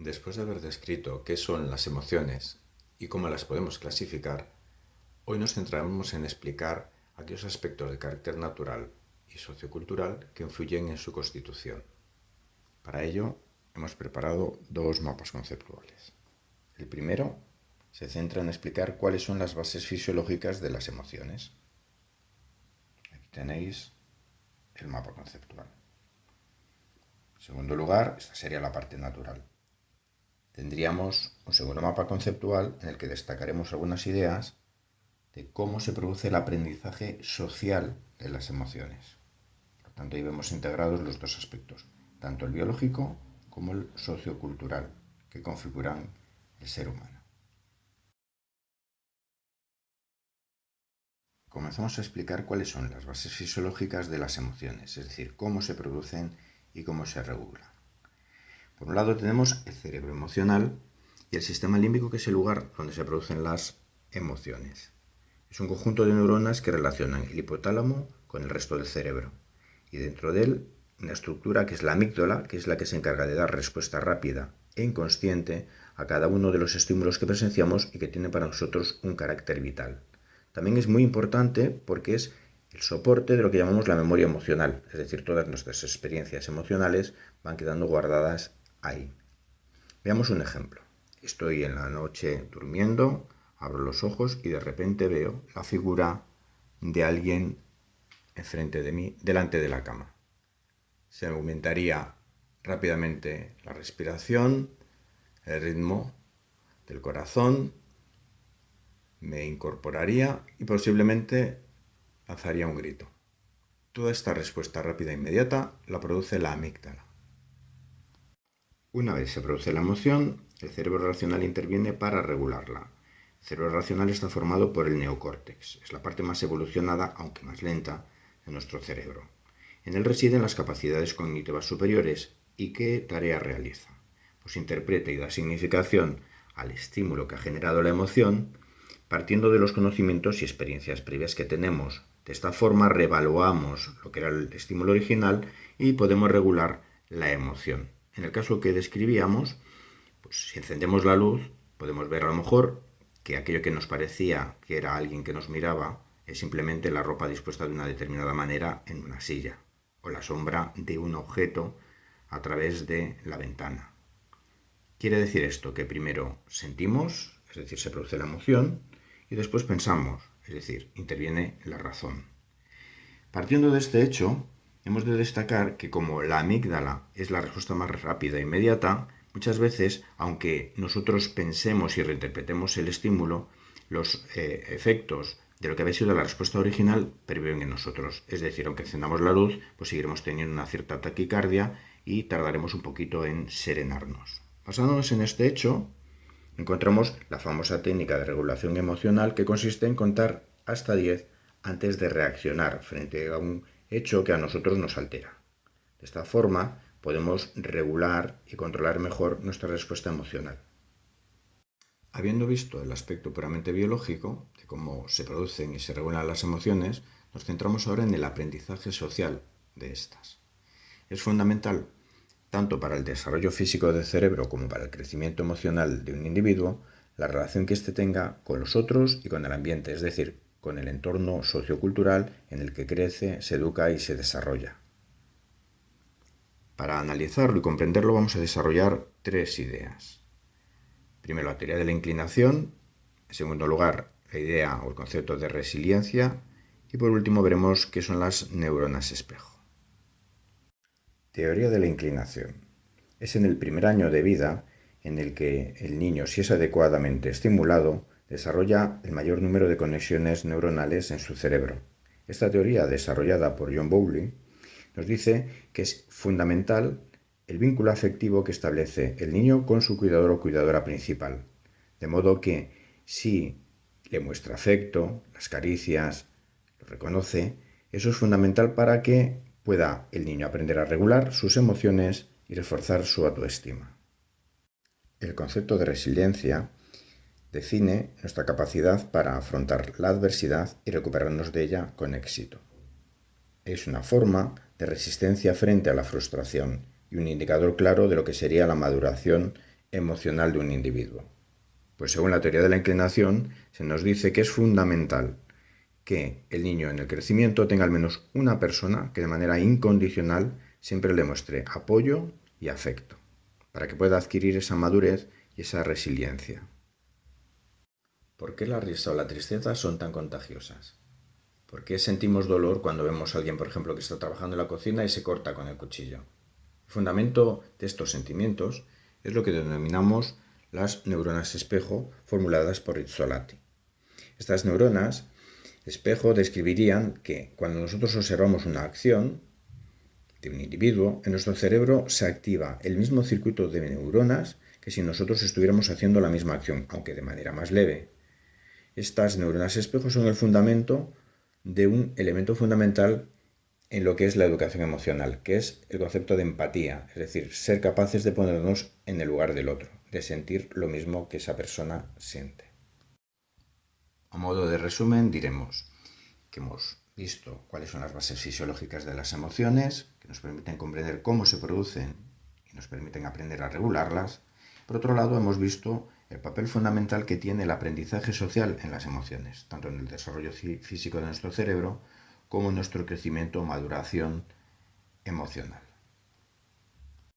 Después de haber descrito qué son las emociones y cómo las podemos clasificar, hoy nos centraremos en explicar aquellos aspectos de carácter natural y sociocultural que influyen en su constitución. Para ello, hemos preparado dos mapas conceptuales. El primero se centra en explicar cuáles son las bases fisiológicas de las emociones. Aquí tenéis el mapa conceptual. En segundo lugar, esta sería la parte natural. Tendríamos un segundo mapa conceptual en el que destacaremos algunas ideas de cómo se produce el aprendizaje social de las emociones. Por tanto, ahí vemos integrados los dos aspectos, tanto el biológico como el sociocultural, que configuran el ser humano. Comenzamos a explicar cuáles son las bases fisiológicas de las emociones, es decir, cómo se producen y cómo se regulan. Por un lado tenemos el cerebro emocional y el sistema límbico que es el lugar donde se producen las emociones. Es un conjunto de neuronas que relacionan el hipotálamo con el resto del cerebro y dentro de él una estructura que es la amígdala, que es la que se encarga de dar respuesta rápida e inconsciente a cada uno de los estímulos que presenciamos y que tiene para nosotros un carácter vital. También es muy importante porque es el soporte de lo que llamamos la memoria emocional, es decir, todas nuestras experiencias emocionales van quedando guardadas ahí. Veamos un ejemplo. Estoy en la noche durmiendo, abro los ojos y de repente veo la figura de alguien enfrente de mí, delante de la cama. Se aumentaría rápidamente la respiración, el ritmo del corazón, me incorporaría y posiblemente lanzaría un grito. Toda esta respuesta rápida e inmediata la produce la amígdala. Una vez se produce la emoción, el cerebro racional interviene para regularla. El cerebro racional está formado por el neocórtex. Es la parte más evolucionada, aunque más lenta, de nuestro cerebro. En él residen las capacidades cognitivas superiores. ¿Y qué tarea realiza? Pues interpreta y da significación al estímulo que ha generado la emoción, partiendo de los conocimientos y experiencias previas que tenemos. De esta forma revaluamos lo que era el estímulo original y podemos regular la emoción. En el caso que describíamos, pues si encendemos la luz, podemos ver a lo mejor que aquello que nos parecía que era alguien que nos miraba es simplemente la ropa dispuesta de una determinada manera en una silla o la sombra de un objeto a través de la ventana. Quiere decir esto que primero sentimos, es decir, se produce la emoción, y después pensamos, es decir, interviene la razón. Partiendo de este hecho, Hemos de destacar que como la amígdala es la respuesta más rápida e inmediata, muchas veces, aunque nosotros pensemos y reinterpretemos el estímulo, los eh, efectos de lo que había sido la respuesta original perviven en nosotros. Es decir, aunque encendamos la luz, pues seguiremos teniendo una cierta taquicardia y tardaremos un poquito en serenarnos. Basándonos en este hecho, encontramos la famosa técnica de regulación emocional que consiste en contar hasta 10 antes de reaccionar frente a un hecho que a nosotros nos altera. De esta forma podemos regular y controlar mejor nuestra respuesta emocional. Habiendo visto el aspecto puramente biológico, de cómo se producen y se regulan las emociones, nos centramos ahora en el aprendizaje social de estas. Es fundamental, tanto para el desarrollo físico del cerebro como para el crecimiento emocional de un individuo, la relación que éste tenga con los otros y con el ambiente, es decir, con el entorno sociocultural en el que crece, se educa y se desarrolla. Para analizarlo y comprenderlo vamos a desarrollar tres ideas. Primero, la teoría de la inclinación. En segundo lugar, la idea o el concepto de resiliencia. Y por último veremos qué son las neuronas espejo. Teoría de la inclinación. Es en el primer año de vida en el que el niño, si es adecuadamente estimulado, desarrolla el mayor número de conexiones neuronales en su cerebro. Esta teoría, desarrollada por John Bowley, nos dice que es fundamental el vínculo afectivo que establece el niño con su cuidador o cuidadora principal. De modo que si le muestra afecto, las caricias, lo reconoce, eso es fundamental para que pueda el niño aprender a regular sus emociones y reforzar su autoestima. El concepto de resiliencia define nuestra capacidad para afrontar la adversidad y recuperarnos de ella con éxito. Es una forma de resistencia frente a la frustración y un indicador claro de lo que sería la maduración emocional de un individuo. Pues según la teoría de la inclinación, se nos dice que es fundamental que el niño en el crecimiento tenga al menos una persona que de manera incondicional siempre le muestre apoyo y afecto, para que pueda adquirir esa madurez y esa resiliencia. ¿Por qué la risa o la tristeza son tan contagiosas? ¿Por qué sentimos dolor cuando vemos a alguien, por ejemplo, que está trabajando en la cocina y se corta con el cuchillo? El fundamento de estos sentimientos es lo que denominamos las neuronas espejo formuladas por Rizzolatti. Estas neuronas espejo describirían que cuando nosotros observamos una acción de un individuo, en nuestro cerebro se activa el mismo circuito de neuronas que si nosotros estuviéramos haciendo la misma acción, aunque de manera más leve. Estas neuronas espejo son el fundamento de un elemento fundamental en lo que es la educación emocional, que es el concepto de empatía, es decir, ser capaces de ponernos en el lugar del otro, de sentir lo mismo que esa persona siente. A modo de resumen, diremos que hemos visto cuáles son las bases fisiológicas de las emociones, que nos permiten comprender cómo se producen y nos permiten aprender a regularlas. Por otro lado, hemos visto el papel fundamental que tiene el aprendizaje social en las emociones, tanto en el desarrollo físico de nuestro cerebro como en nuestro crecimiento o maduración emocional.